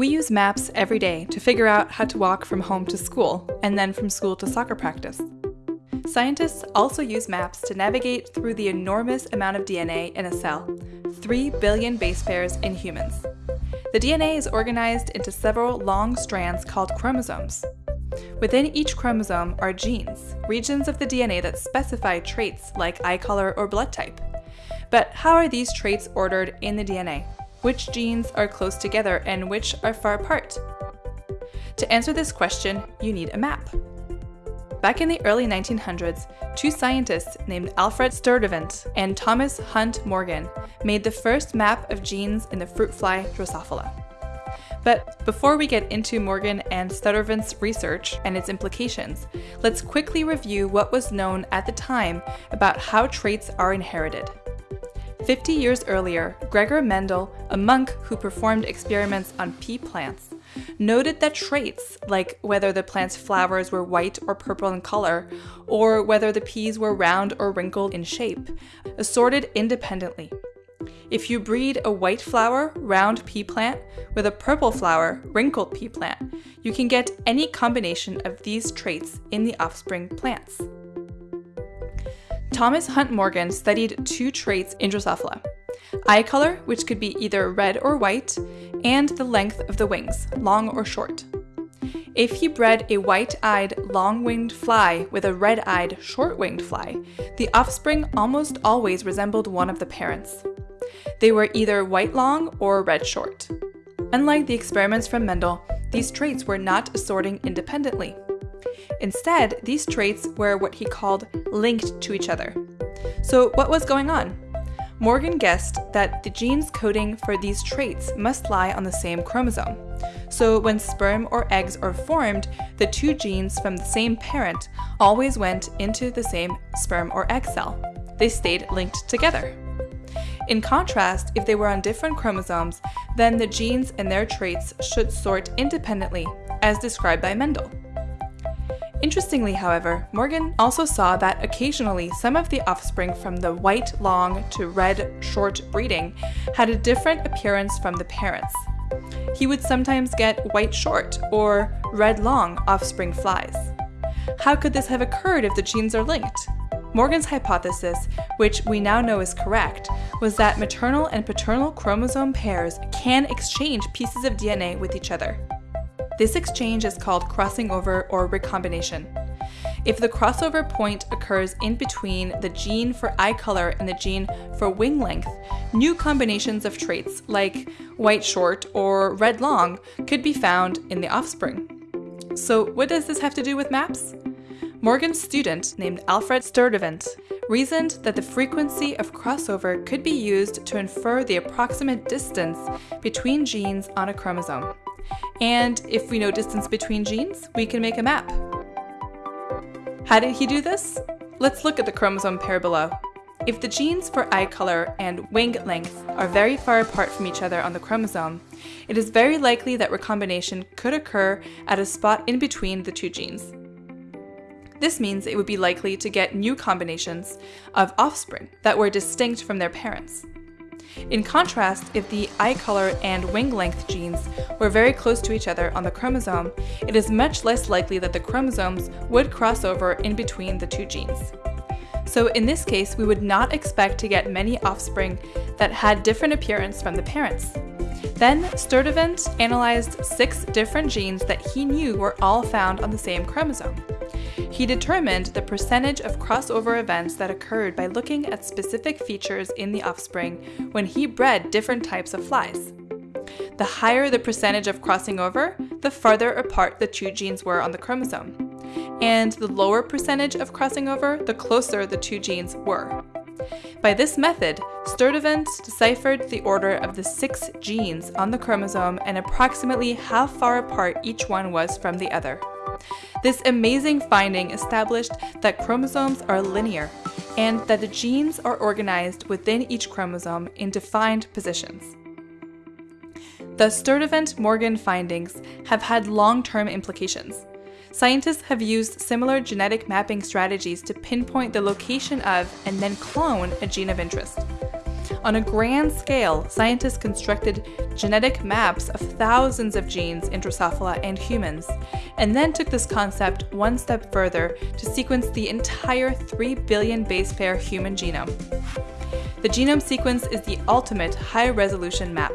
We use maps every day to figure out how to walk from home to school and then from school to soccer practice. Scientists also use maps to navigate through the enormous amount of DNA in a cell 3 billion base pairs in humans. The DNA is organized into several long strands called chromosomes. Within each chromosome are genes, regions of the DNA that specify traits like eye color or blood type. But how are these traits ordered in the DNA? Which genes are close together and which are far apart? To answer this question, you need a map. Back in the early 1900s, two scientists named Alfred Sturtevant and Thomas Hunt Morgan made the first map of genes in the fruit fly Drosophila. But before we get into Morgan and Sturtevant's research and its implications, let's quickly review what was known at the time about how traits are inherited. 50 years earlier, Gregor Mendel, a monk who performed experiments on pea plants, noted that traits, like whether the plant's flowers were white or purple in color, or whether the peas were round or wrinkled in shape, assorted independently. If you breed a white flower, round pea plant with a purple flower, wrinkled pea plant, you can get any combination of these traits in the offspring plants. Thomas Hunt Morgan studied two traits in Drosophila eye color, which could be either red or white, and the length of the wings, long or short. If he bred a white eyed, long winged fly with a red eyed, short winged fly, the offspring almost always resembled one of the parents. They were either white long or red short. Unlike the experiments from Mendel, these traits were not assorting independently. Instead, these traits were what he called linked to each other. So, what was going on? Morgan guessed that the genes coding for these traits must lie on the same chromosome. So, when sperm or eggs are formed, the two genes from the same parent always went into the same sperm or egg cell. They stayed linked together. In contrast, if they were on different chromosomes, then the genes and their traits should sort independently, as described by Mendel. Interestingly, however, Morgan also saw that occasionally some of the offspring from the white long to red short breeding had a different appearance from the parents. He would sometimes get white short or red long offspring flies. How could this have occurred if the genes are linked? Morgan's hypothesis, which we now know is correct, was that maternal and paternal chromosome pairs can exchange pieces of DNA with each other. This exchange is called crossing over or recombination. If the crossover point occurs in between the gene for eye color and the gene for wing length, new combinations of traits like white short or red long could be found in the offspring. So, what does this have to do with maps? Morgan's student, named Alfred Sturtevant, reasoned that the frequency of crossover could be used to infer the approximate distance between genes on a chromosome. And if we know distance between genes, we can make a map. How did he do this? Let's look at the chromosome pair below. If the genes for eye color and wing length are very far apart from each other on the chromosome, it is very likely that recombination could occur at a spot in between the two genes. This means it would be likely to get new combinations of offspring that were distinct from their parents. In contrast, if the eye color and wing length genes were very close to each other on the chromosome, it is much less likely that the chromosomes would cross over in between the two genes. So in this case, we would not expect to get many offspring that had different appearance from the parents. Then Sturtevant analyzed six different genes that he knew were all found on the same chromosome. He determined the percentage of crossover events that occurred by looking at specific features in the offspring when he bred different types of flies. The higher the percentage of crossing over, the farther apart the two genes were on the chromosome. And the lower percentage of crossing over, the closer the two genes were. By this method, Sturtevant deciphered the order of the six genes on the chromosome and approximately how far apart each one was from the other. This amazing finding established that chromosomes are linear and that the genes are organized within each chromosome in defined positions. The Sturtevant Morgan findings have had long term implications. Scientists have used similar genetic mapping strategies to pinpoint the location of and then clone a gene of interest. On a grand scale, scientists constructed genetic maps of thousands of genes in Drosophila and humans, and then took this concept one step further to sequence the entire 3 billion base pair human genome. The genome sequence is the ultimate high-resolution map.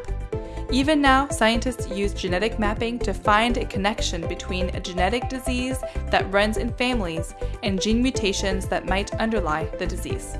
Even now, scientists use genetic mapping to find a connection between a genetic disease that runs in families and gene mutations that might underlie the disease.